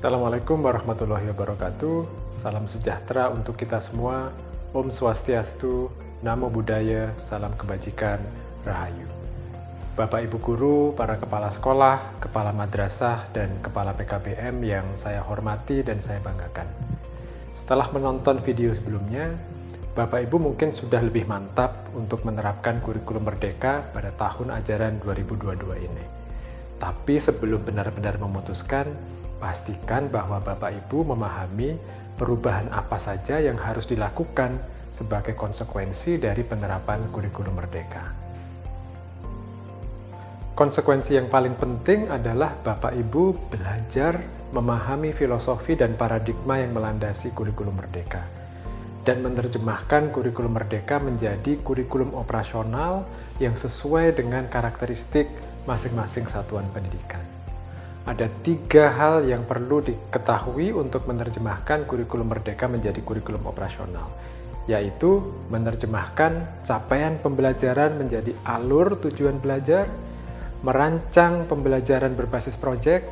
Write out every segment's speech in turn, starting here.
Assalamualaikum warahmatullahi wabarakatuh. Salam sejahtera untuk kita semua. Om Swastiastu, Namo Buddhaya, Salam Kebajikan, Rahayu. Bapak Ibu Guru, para kepala sekolah, kepala madrasah, dan kepala PKBM yang saya hormati dan saya banggakan. Setelah menonton video sebelumnya, Bapak Ibu mungkin sudah lebih mantap untuk menerapkan kurikulum merdeka pada tahun ajaran 2022 ini. Tapi sebelum benar-benar memutuskan, pastikan bahwa Bapak Ibu memahami perubahan apa saja yang harus dilakukan sebagai konsekuensi dari penerapan kurikulum merdeka. Konsekuensi yang paling penting adalah Bapak Ibu belajar memahami filosofi dan paradigma yang melandasi kurikulum merdeka dan menerjemahkan kurikulum merdeka menjadi kurikulum operasional yang sesuai dengan karakteristik masing-masing satuan pendidikan. Ada tiga hal yang perlu diketahui untuk menerjemahkan kurikulum merdeka menjadi kurikulum operasional, yaitu menerjemahkan capaian pembelajaran menjadi alur tujuan belajar, merancang pembelajaran berbasis proyek,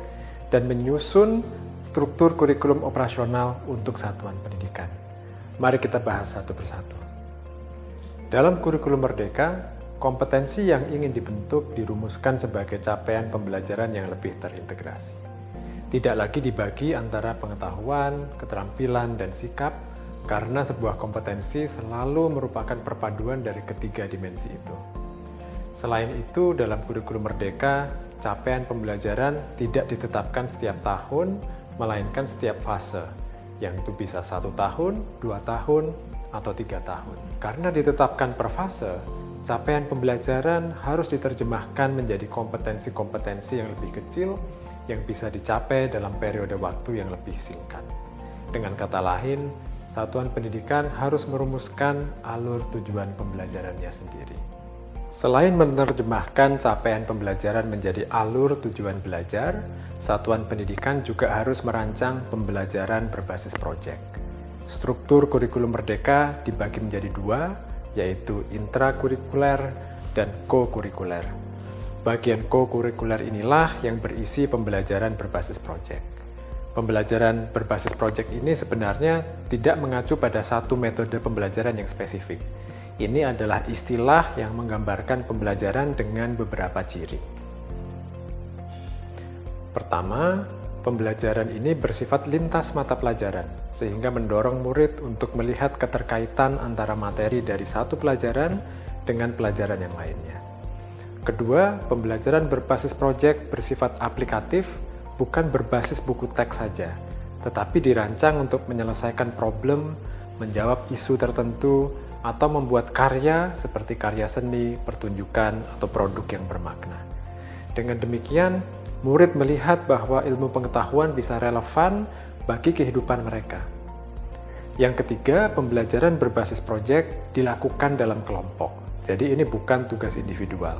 dan menyusun struktur kurikulum operasional untuk satuan pendidikan. Mari kita bahas satu persatu. Dalam kurikulum merdeka, kompetensi yang ingin dibentuk dirumuskan sebagai capaian pembelajaran yang lebih terintegrasi. Tidak lagi dibagi antara pengetahuan, keterampilan, dan sikap, karena sebuah kompetensi selalu merupakan perpaduan dari ketiga dimensi itu. Selain itu, dalam kurikulum merdeka, capaian pembelajaran tidak ditetapkan setiap tahun, melainkan setiap fase, yang itu bisa satu tahun, dua tahun, atau tiga tahun. Karena ditetapkan per fase, capaian pembelajaran harus diterjemahkan menjadi kompetensi-kompetensi yang lebih kecil yang bisa dicapai dalam periode waktu yang lebih singkat. Dengan kata lain, satuan pendidikan harus merumuskan alur tujuan pembelajarannya sendiri. Selain menerjemahkan capaian pembelajaran menjadi alur tujuan belajar, satuan pendidikan juga harus merancang pembelajaran berbasis proyek. Struktur kurikulum merdeka dibagi menjadi dua, yaitu intrakurikuler dan co-kurikuler. Bagian co-kurikuler inilah yang berisi pembelajaran berbasis proyek. Pembelajaran berbasis proyek ini sebenarnya tidak mengacu pada satu metode pembelajaran yang spesifik, ini adalah istilah yang menggambarkan pembelajaran dengan beberapa ciri. Pertama, pembelajaran ini bersifat lintas mata pelajaran, sehingga mendorong murid untuk melihat keterkaitan antara materi dari satu pelajaran dengan pelajaran yang lainnya. Kedua, pembelajaran berbasis proyek bersifat aplikatif, bukan berbasis buku teks saja, tetapi dirancang untuk menyelesaikan problem, menjawab isu tertentu, atau membuat karya seperti karya seni, pertunjukan, atau produk yang bermakna. Dengan demikian, murid melihat bahwa ilmu pengetahuan bisa relevan bagi kehidupan mereka. Yang ketiga, pembelajaran berbasis proyek dilakukan dalam kelompok. Jadi ini bukan tugas individual.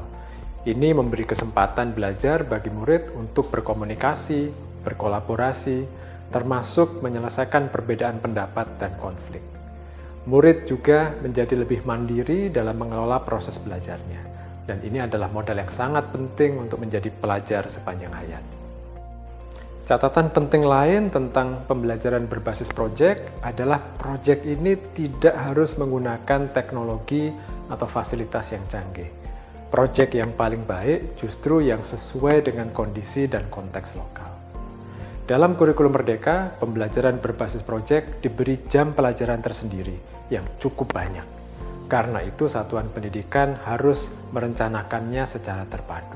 Ini memberi kesempatan belajar bagi murid untuk berkomunikasi, berkolaborasi, termasuk menyelesaikan perbedaan pendapat dan konflik. Murid juga menjadi lebih mandiri dalam mengelola proses belajarnya. Dan ini adalah modal yang sangat penting untuk menjadi pelajar sepanjang hayat. Catatan penting lain tentang pembelajaran berbasis proyek adalah proyek ini tidak harus menggunakan teknologi atau fasilitas yang canggih. Proyek yang paling baik justru yang sesuai dengan kondisi dan konteks lokal. Dalam kurikulum Merdeka, pembelajaran berbasis proyek diberi jam pelajaran tersendiri yang cukup banyak. Karena itu satuan pendidikan harus merencanakannya secara terpadu.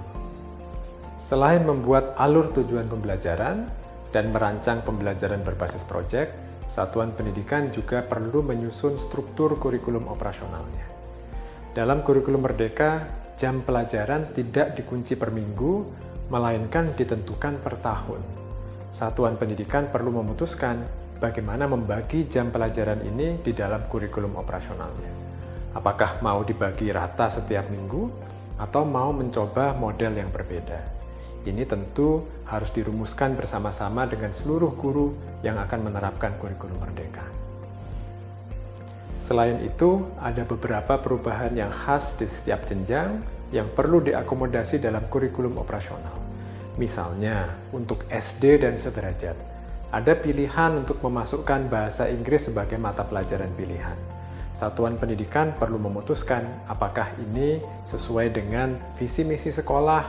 Selain membuat alur tujuan pembelajaran dan merancang pembelajaran berbasis proyek, satuan pendidikan juga perlu menyusun struktur kurikulum operasionalnya. Dalam kurikulum Merdeka, jam pelajaran tidak dikunci per minggu, melainkan ditentukan per tahun satuan pendidikan perlu memutuskan bagaimana membagi jam pelajaran ini di dalam kurikulum operasionalnya. Apakah mau dibagi rata setiap minggu atau mau mencoba model yang berbeda? Ini tentu harus dirumuskan bersama-sama dengan seluruh guru yang akan menerapkan kurikulum merdeka. Selain itu, ada beberapa perubahan yang khas di setiap jenjang yang perlu diakomodasi dalam kurikulum operasional. Misalnya, untuk SD dan sederajat, ada pilihan untuk memasukkan bahasa Inggris sebagai mata pelajaran pilihan. Satuan pendidikan perlu memutuskan apakah ini sesuai dengan visi misi sekolah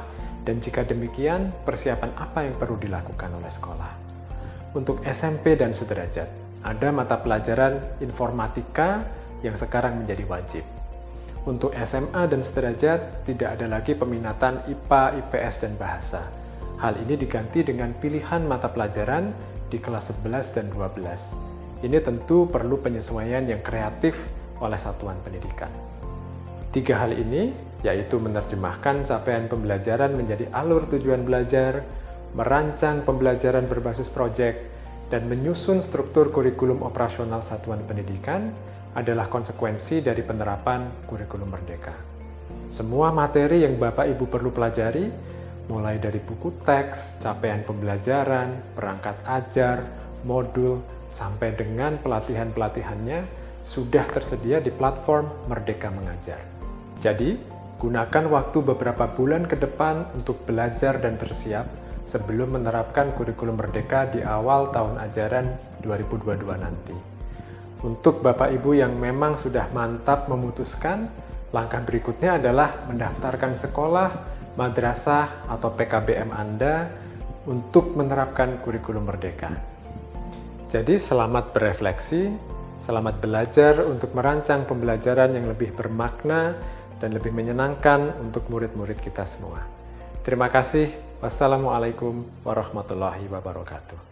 dan jika demikian persiapan apa yang perlu dilakukan oleh sekolah. Untuk SMP dan sederajat, ada mata pelajaran informatika yang sekarang menjadi wajib. Untuk SMA dan sederajat, tidak ada lagi peminatan IPA, IPS, dan bahasa. Hal ini diganti dengan pilihan mata pelajaran di kelas 11 dan 12. Ini tentu perlu penyesuaian yang kreatif oleh satuan pendidikan. Tiga hal ini, yaitu menerjemahkan capaian pembelajaran menjadi alur tujuan belajar, merancang pembelajaran berbasis proyek, dan menyusun struktur kurikulum operasional satuan pendidikan, adalah konsekuensi dari penerapan kurikulum merdeka. Semua materi yang Bapak Ibu perlu pelajari, mulai dari buku teks, capaian pembelajaran, perangkat ajar, modul, sampai dengan pelatihan-pelatihannya, sudah tersedia di platform Merdeka Mengajar. Jadi, gunakan waktu beberapa bulan ke depan untuk belajar dan bersiap sebelum menerapkan kurikulum Merdeka di awal tahun ajaran 2022 nanti. Untuk Bapak Ibu yang memang sudah mantap memutuskan, langkah berikutnya adalah mendaftarkan sekolah, madrasah, atau PKBM Anda untuk menerapkan kurikulum merdeka. Jadi selamat berefleksi, selamat belajar untuk merancang pembelajaran yang lebih bermakna dan lebih menyenangkan untuk murid-murid kita semua. Terima kasih. Wassalamualaikum warahmatullahi wabarakatuh.